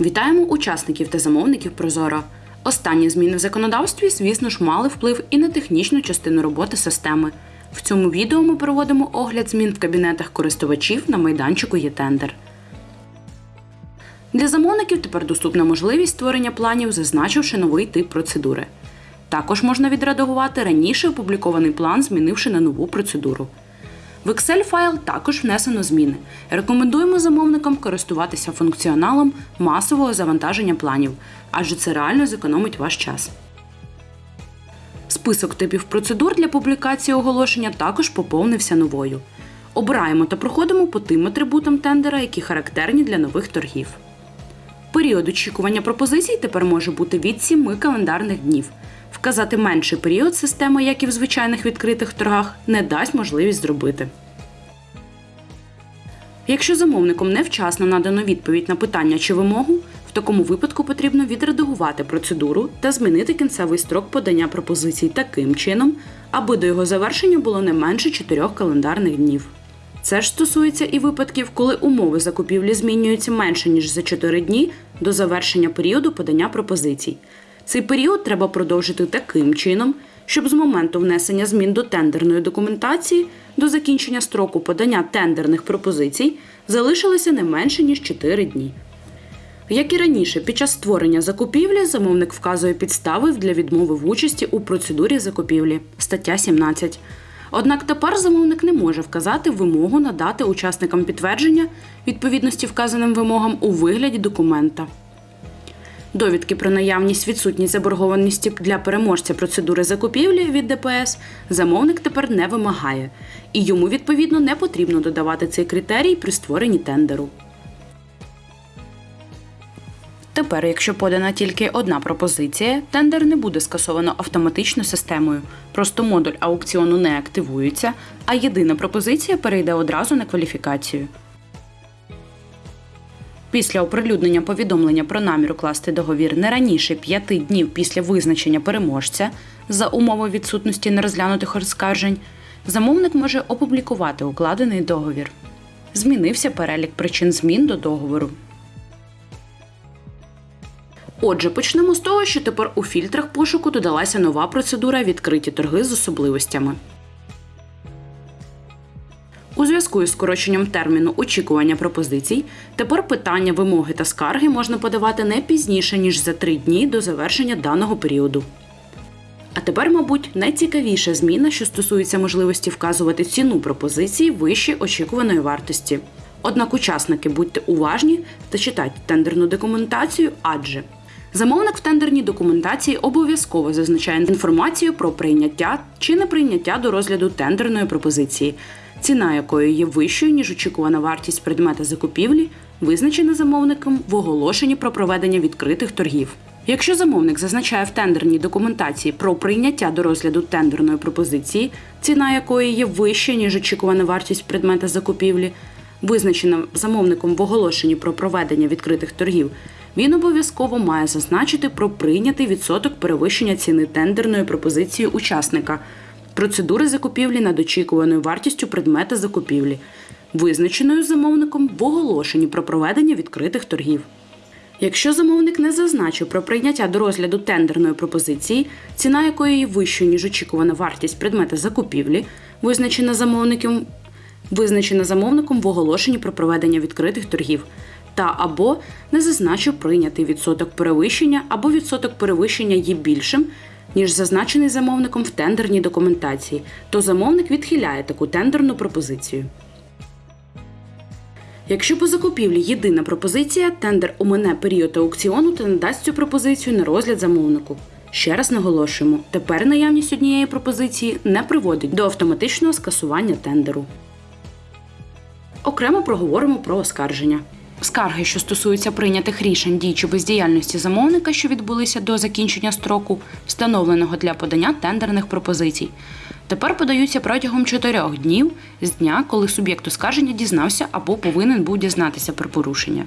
Вітаємо учасників та замовників Прозоро. Останні зміни в законодавстві, звісно ж, мали вплив і на технічну частину роботи системи. В цьому відео ми проводимо огляд змін в кабінетах користувачів на майданчику «Є-тендер». Для замовників тепер доступна можливість створення планів, зазначивши новий тип процедури. Також можна відредагувати раніше опублікований план, змінивши на нову процедуру. В Excel файл також внесено зміни. Рекомендуємо замовникам користуватися функціоналом масового завантаження планів, адже це реально зекономить ваш час. Список типів процедур для публікації оголошення також поповнився новою. Обираємо та проходимо по тим атрибутам тендера, які характерні для нових торгів. Період очікування пропозицій тепер може бути від 7 календарних днів. Вказати менший період система, як і в звичайних відкритих торгах, не дасть можливість зробити. Якщо замовником невчасно надано відповідь на питання чи вимогу, в такому випадку потрібно відредагувати процедуру та змінити кінцевий строк подання пропозицій таким чином, аби до його завершення було не менше 4 календарних днів. Це ж стосується і випадків, коли умови закупівлі змінюються менше ніж за 4 дні до завершення періоду подання пропозицій. Цей період треба продовжити таким чином, щоб з моменту внесення змін до тендерної документації до закінчення строку подання тендерних пропозицій залишилося не менше ніж 4 дні. Як і раніше, під час створення закупівлі замовник вказує підстави для відмови в участі у процедурі закупівлі стаття 17. Однак тепер замовник не може вказати вимогу надати учасникам підтвердження відповідності вказаним вимогам у вигляді документа. Довідки про наявність відсутність заборгованості для переможця процедури закупівлі від ДПС замовник тепер не вимагає, і йому відповідно не потрібно додавати цей критерій при створенні тендеру. Тепер, якщо подана тільки одна пропозиція, тендер не буде скасовано автоматично системою. Просто модуль аукціону не активується, а єдина пропозиція перейде одразу на кваліфікацію. Після оприлюднення повідомлення про намір укласти договір не раніше п'яти днів після визначення переможця за умови відсутності нерозглянутих оскаржень, замовник може опублікувати укладений договір. Змінився перелік причин змін до договору. Отже, почнемо з того, що тепер у фільтрах пошуку додалася нова процедура відкриті торги з особливостями. У зв'язку із скороченням терміну очікування пропозицій, тепер питання, вимоги та скарги можна подавати не пізніше, ніж за три дні до завершення даного періоду. А тепер, мабуть, найцікавіша зміна, що стосується можливості вказувати ціну пропозиції вище очікуваної вартості. Однак учасники будьте уважні та читайте тендерну документацію, адже замовник в тендерній документації обов'язково зазначає інформацію про прийняття чи неприйняття до розгляду тендерної пропозиції, ціна якої є вищою, ніж очікувана вартість предмета закупівлі, визначена замовником в оголошенні про проведення відкритих торгів. Якщо замовник зазначає в тендерній документації про прийняття до розгляду тендерної пропозиції, ціна якої є вища, ніж очікувана вартість предмета закупівлі, визначена замовником в оголошенні про проведення відкритих торгів, він обов'язково має зазначити про прийнятий відсоток перевищення ціни тендерної пропозиції учасника, процедури закупівлі над очікуваною вартістю предмета закупівлі, визначеною замовником в оголошенні про проведення відкритих торгів. Якщо замовник не зазначив про прийняття до розгляду тендерної пропозиції, ціна якої є вищою, ніж очікувана вартість предмета закупівлі, визначена замовником, визначена замовником в оголошенні про проведення відкритих торгів, та або не зазначив прийнятий відсоток перевищення або відсоток перевищення є більшим, ніж зазначений замовником в тендерній документації, то замовник відхиляє таку тендерну пропозицію. Якщо по закупівлі єдина пропозиція, тендер омине період аукціону та надасть цю пропозицію на розгляд замовнику. Ще раз наголошуємо, тепер наявність однієї пропозиції не приводить до автоматичного скасування тендеру. Окремо проговоримо про оскарження. Скарги, що стосуються прийнятих рішень дій чи бездіяльності замовника, що відбулися до закінчення строку, встановленого для подання тендерних пропозицій, тепер подаються протягом чотирьох днів з дня, коли суб'єкт оскарження дізнався або повинен був дізнатися про порушення,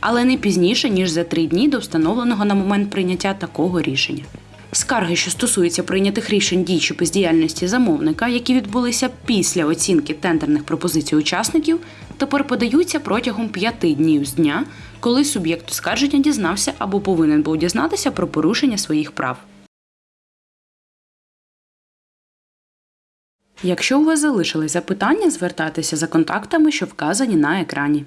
але не пізніше ніж за три дні до встановленого на момент прийняття такого рішення. Скарги, що стосуються прийнятих рішень дій чи бездіяльності замовника, які відбулися після оцінки тендерних пропозицій учасників, тепер подаються протягом п'яти днів з дня, коли суб'єкт оскарження дізнався або повинен був дізнатися про порушення своїх прав. Якщо у вас залишились запитання, звертайтеся за контактами, що вказані на екрані.